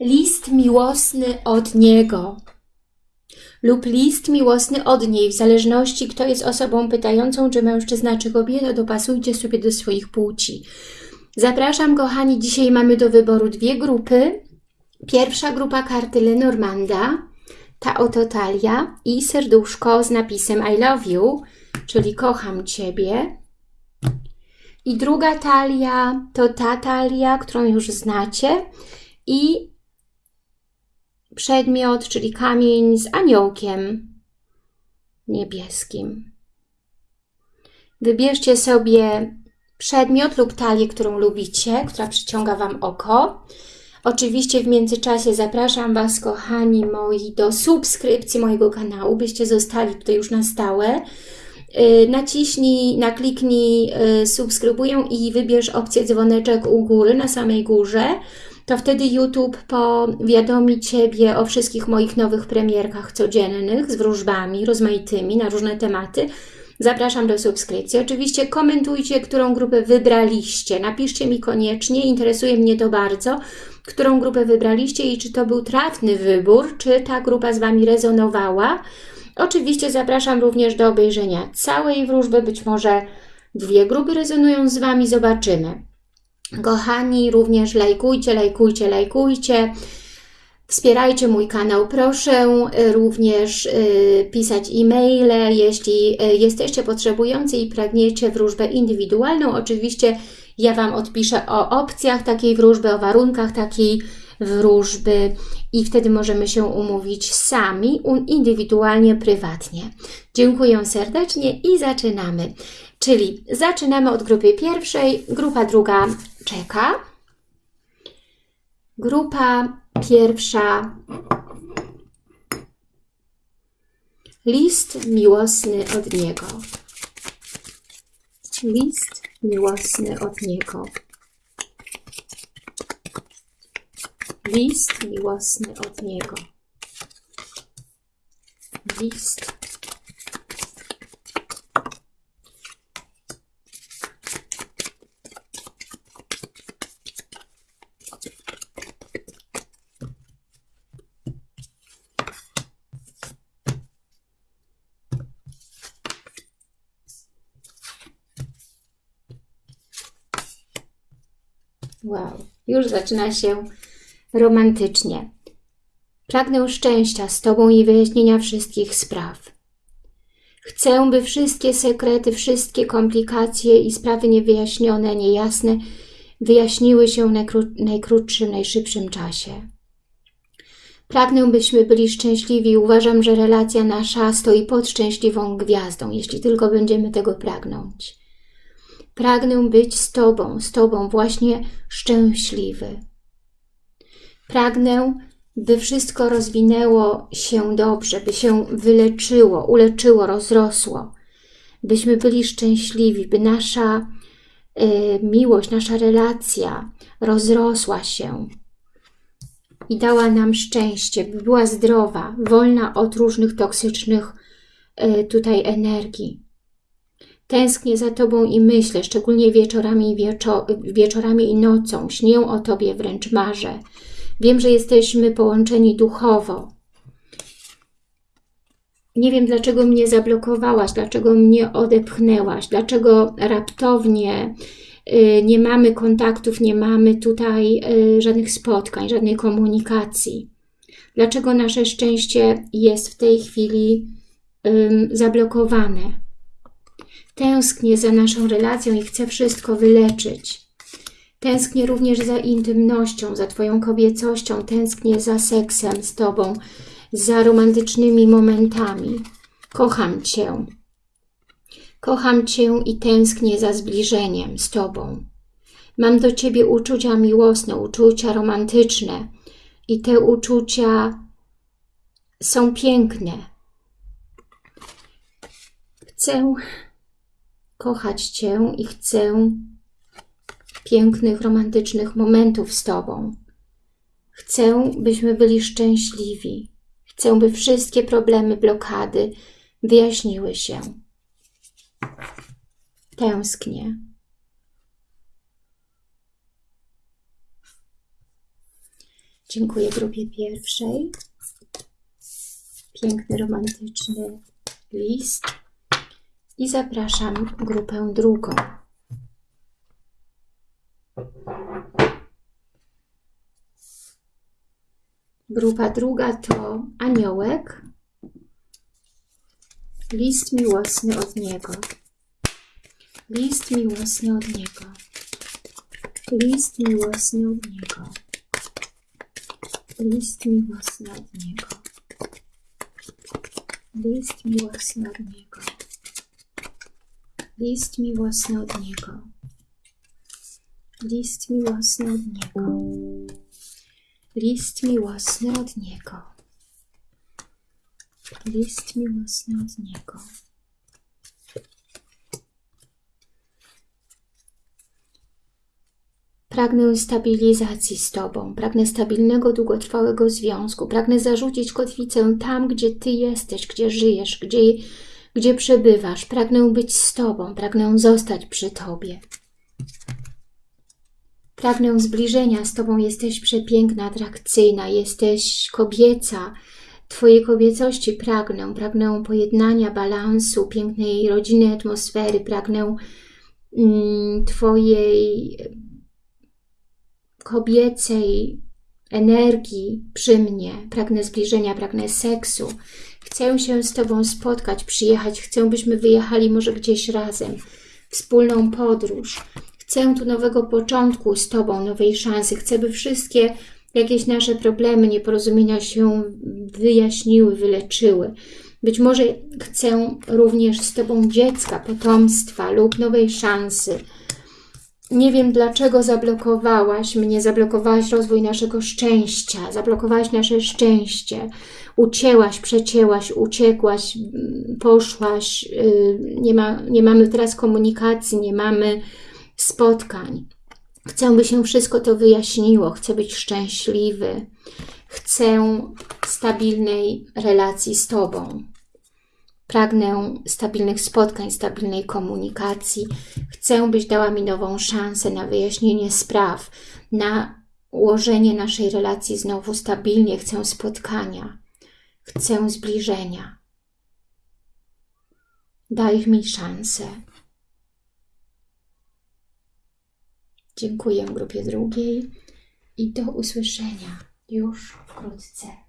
list miłosny od niego lub list miłosny od niej, w zależności kto jest osobą pytającą, czy mężczyzna, czy kobieta, dopasujcie sobie do swoich płci. Zapraszam kochani, dzisiaj mamy do wyboru dwie grupy. Pierwsza grupa karty Lenormanda, ta oto talia i serduszko z napisem I love you, czyli kocham Ciebie. I druga talia to ta talia, którą już znacie i przedmiot, czyli kamień z aniołkiem niebieskim. Wybierzcie sobie przedmiot lub talię, którą lubicie, która przyciąga Wam oko. Oczywiście w międzyczasie zapraszam Was, kochani moi, do subskrypcji mojego kanału, byście zostali tutaj już na stałe. Y, naciśnij, nakliknij y, subskrybuję i wybierz opcję dzwoneczek u góry, na samej górze to wtedy YouTube powiadomi Ciebie o wszystkich moich nowych premierkach codziennych z wróżbami rozmaitymi na różne tematy. Zapraszam do subskrypcji. Oczywiście komentujcie, którą grupę wybraliście. Napiszcie mi koniecznie, interesuje mnie to bardzo, którą grupę wybraliście i czy to był trafny wybór, czy ta grupa z Wami rezonowała. Oczywiście zapraszam również do obejrzenia całej wróżby, być może dwie grupy rezonują z Wami, zobaczymy. Kochani, również lajkujcie, lajkujcie, lajkujcie. Wspierajcie mój kanał, proszę również y, pisać e-maile, jeśli y, jesteście potrzebujący i pragniecie wróżbę indywidualną. Oczywiście ja Wam odpiszę o opcjach takiej wróżby, o warunkach takiej wróżby i wtedy możemy się umówić sami, indywidualnie, prywatnie. Dziękuję serdecznie i zaczynamy. Czyli zaczynamy od grupy pierwszej, grupa druga czeka. Grupa pierwsza list miłosny od niego. List miłosny od niego. List miłosny od niego. List Wow, już zaczyna się romantycznie. Pragnę szczęścia z Tobą i wyjaśnienia wszystkich spraw. Chcę, by wszystkie sekrety, wszystkie komplikacje i sprawy niewyjaśnione, niejasne wyjaśniły się w najkró najkrótszym, najszybszym czasie. Pragnę, byśmy byli szczęśliwi. Uważam, że relacja nasza stoi pod szczęśliwą gwiazdą, jeśli tylko będziemy tego pragnąć. Pragnę być z Tobą, z Tobą właśnie szczęśliwy. Pragnę, by wszystko rozwinęło się dobrze, by się wyleczyło, uleczyło, rozrosło, byśmy byli szczęśliwi, by nasza y, miłość, nasza relacja rozrosła się i dała nam szczęście, by była zdrowa, wolna od różnych toksycznych y, tutaj energii. Tęsknię za Tobą i myślę, szczególnie wieczorami, wieczo wieczorami i nocą. Śnię o Tobie, wręcz marzę. Wiem, że jesteśmy połączeni duchowo. Nie wiem, dlaczego mnie zablokowałaś, dlaczego mnie odepchnęłaś, dlaczego raptownie y, nie mamy kontaktów, nie mamy tutaj y, żadnych spotkań, żadnej komunikacji. Dlaczego nasze szczęście jest w tej chwili zablokowane. Tęsknię za naszą relacją i chcę wszystko wyleczyć. Tęsknię również za intymnością, za Twoją kobiecością, tęsknię za seksem z Tobą, za romantycznymi momentami. Kocham Cię. Kocham Cię i tęsknię za zbliżeniem z Tobą. Mam do Ciebie uczucia miłosne, uczucia romantyczne i te uczucia są piękne. Chcę kochać Cię i chcę pięknych, romantycznych momentów z Tobą. Chcę, byśmy byli szczęśliwi. Chcę, by wszystkie problemy, blokady wyjaśniły się. Tęsknię. Dziękuję grupie pierwszej. Piękny, romantyczny list. I zapraszam grupę drugą. Grupa druga to aniołek. List miłosny od niego. List miłosny od niego. List miłosny od niego. List miłosny od niego. List miłosny od niego. List miłosny od niego. List miłosny od niego. List miłosny od niego. List miłosny od niego. Pragnę stabilizacji z Tobą, pragnę stabilnego, długotrwałego związku, pragnę zarzucić kotwicę tam, gdzie Ty jesteś, gdzie żyjesz, gdzie, gdzie przebywasz. Pragnę być z Tobą, pragnę zostać przy Tobie. Pragnę zbliżenia z Tobą, jesteś przepiękna, atrakcyjna, jesteś kobieca. Twojej kobiecości pragnę, pragnę pojednania, balansu, pięknej rodzinnej atmosfery, pragnę mm, Twojej kobiecej energii przy mnie. Pragnę zbliżenia, pragnę seksu. Chcę się z Tobą spotkać, przyjechać. Chcę, byśmy wyjechali może gdzieś razem. Wspólną podróż. Chcę tu nowego początku z Tobą, nowej szansy. Chcę, by wszystkie jakieś nasze problemy, nieporozumienia się wyjaśniły, wyleczyły. Być może chcę również z Tobą dziecka, potomstwa lub nowej szansy. Nie wiem, dlaczego zablokowałaś mnie, zablokowałaś rozwój naszego szczęścia, zablokowałaś nasze szczęście, ucięłaś, przecięłaś, uciekłaś, mm, poszłaś, yy, nie, ma, nie mamy teraz komunikacji, nie mamy spotkań. Chcę, by się wszystko to wyjaśniło, chcę być szczęśliwy, chcę stabilnej relacji z Tobą. Pragnę stabilnych spotkań, stabilnej komunikacji. Chcę, byś dała mi nową szansę na wyjaśnienie spraw, na ułożenie naszej relacji znowu stabilnie. Chcę spotkania. Chcę zbliżenia. Daj mi szansę. Dziękuję grupie drugiej i do usłyszenia już wkrótce.